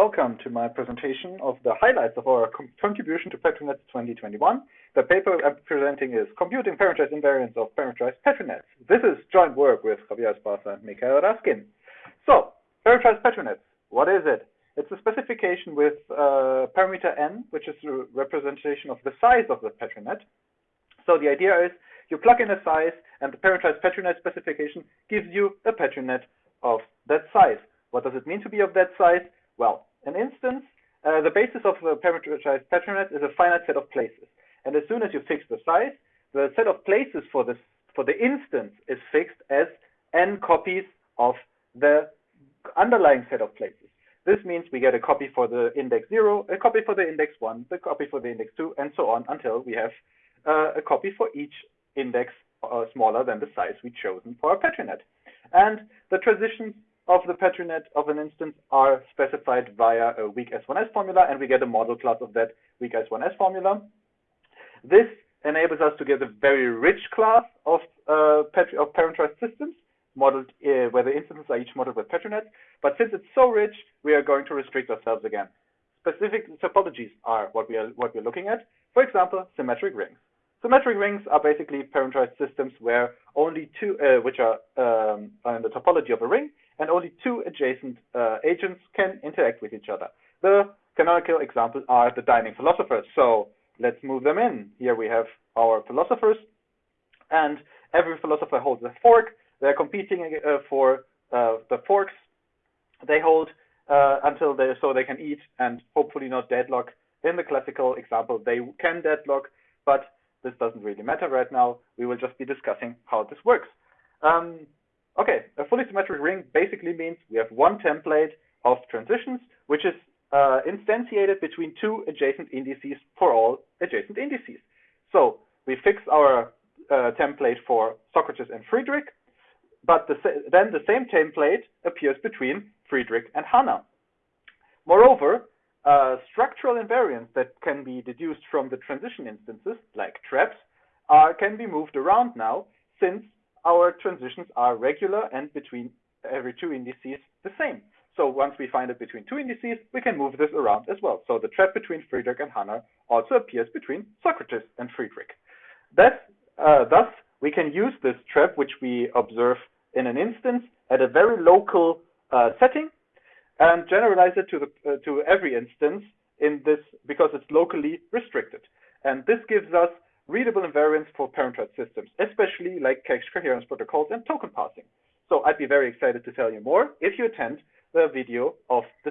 Welcome to my presentation of the highlights of our contribution to Petri Net 2021. The paper I'm presenting is Computing Parameterized Invariants of Parameterized Petri Nets. This is joint work with Javier Esparza and Mikhail Raskin. So, parameterized Petri nets, what is it? It's a specification with uh, parameter n, which is a representation of the size of the Petri net. So the idea is you plug in a size, and the parameterized Petri net specification gives you a Petri net of that size. What does it mean to be of that size? Well, an instance, uh, the basis of a parameterized Petri net is a finite set of places. And as soon as you fix the size, the set of places for this for the instance is fixed as n copies of the underlying set of places. This means we get a copy for the index 0, a copy for the index 1, a copy for the index 2, and so on until we have uh, a copy for each index uh, smaller than the size we chosen for our Petri net. And the transitions of the Petri net of an instance are specified via a weak S1S formula, and we get a model class of that weak S1S formula. This enables us to get a very rich class of, uh, of parameterized systems, modeled uh, where the instances are each modeled with Petri net. But since it's so rich, we are going to restrict ourselves again. Specific topologies are what we are what we're looking at. For example, symmetric rings. Symmetric rings are basically parameterized systems where only two, uh, which are um, in the topology of a ring, and only two adjacent uh, agents can interact with each other. The canonical examples are the dining philosophers. So let's move them in. Here we have our philosophers, and every philosopher holds a fork. They're competing uh, for uh, the forks they hold uh, until they so they can eat and hopefully not deadlock. In the classical example, they can deadlock, but this doesn't really matter right now. We will just be discussing how this works. Um, okay, a fully symmetric ring basically means we have one template of transitions, which is uh, instantiated between two adjacent indices for all adjacent indices. So we fix our uh, template for Socrates and Friedrich, but the then the same template appears between Friedrich and Hannah. Moreover, uh, structural invariants that can be deduced from the transition instances, can be moved around now since our transitions are regular and between every two indices the same. So once we find it between two indices, we can move this around as well. So the trap between Friedrich and Hannah also appears between Socrates and Friedrich. That, uh, thus, we can use this trap, which we observe in an instance, at a very local uh, setting and generalize it to the uh, to every instance in this because it's locally restricted. And this gives us readable invariants for parent-child systems, especially like cache coherence protocols and token passing. So I'd be very excited to tell you more if you attend the video of this